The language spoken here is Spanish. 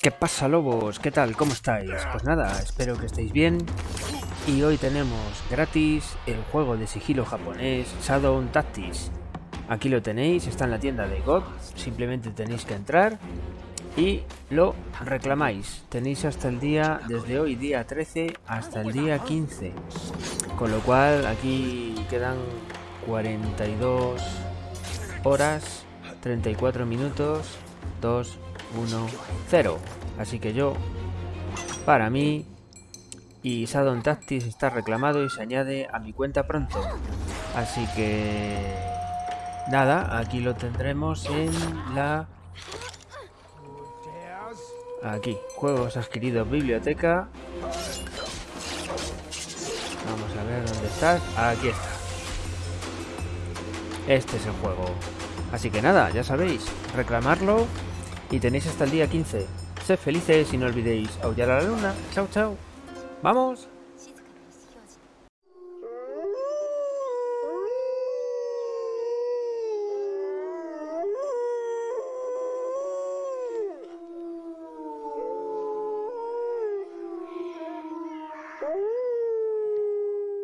¿Qué pasa lobos? ¿Qué tal? ¿Cómo estáis? Pues nada, espero que estéis bien. Y hoy tenemos gratis el juego de sigilo japonés Shadow Tactics. Aquí lo tenéis, está en la tienda de God. Simplemente tenéis que entrar y lo reclamáis. Tenéis hasta el día, desde hoy día 13 hasta el día 15. Con lo cual aquí quedan 42 horas, 34 minutos, 2, 1, 0. Así que yo, para mí, y Sadon Tactics está reclamado y se añade a mi cuenta pronto. Así que... Nada, aquí lo tendremos en la... Aquí, juegos adquiridos, biblioteca. Vamos a ver dónde estás. Aquí está. Este es el juego. Así que nada, ya sabéis, reclamarlo y tenéis hasta el día 15. Sed felices y no olvidéis aullar a la luna. Chao, chao. ¡Vamos!